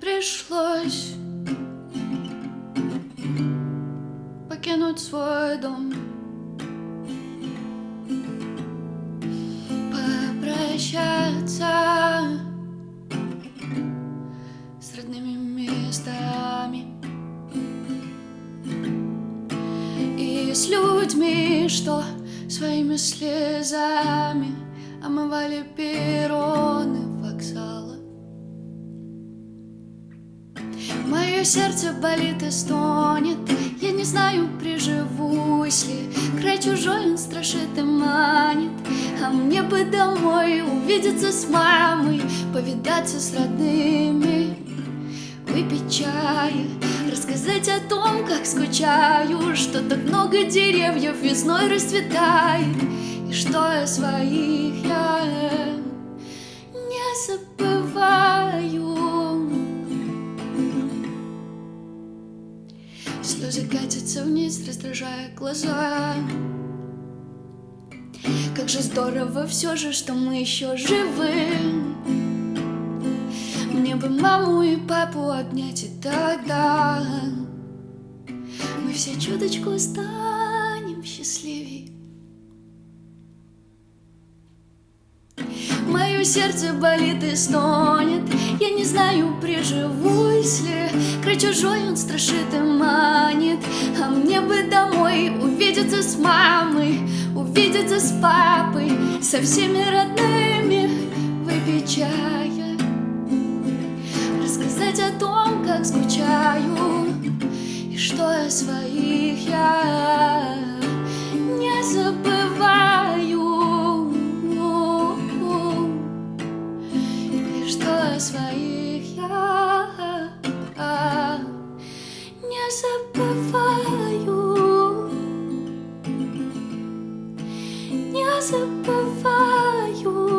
пришлось покинуть свой дом. Попрощаться с родными местами И с людьми, что своими слезами Омывали перроны сердце болит и стонет. Я не знаю, приживусь ли. Край чужой он страшит и манит. А мне бы домой увидеться с мамой Повидаться с родными Выпить чая Рассказать о том, как скучаю Что так много деревьев весной расцветает И что о своих я не забываю Слезы катятся вниз, раздражая глаза. Как же здорово все же, что мы еще живы. Мне бы маму и папу обнять и тогда. Мы все чуточку станем счастливее Мое сердце болит и стонет. Я не знаю, приживусь ли Край чужой он страшит и манит А мне бы домой увидеться с мамой Увидеться с папой Со всеми родными выпить чая Рассказать о том, как скучаю И что о своих я не забываю. И что о своих я не забываю Не забываю Не забываю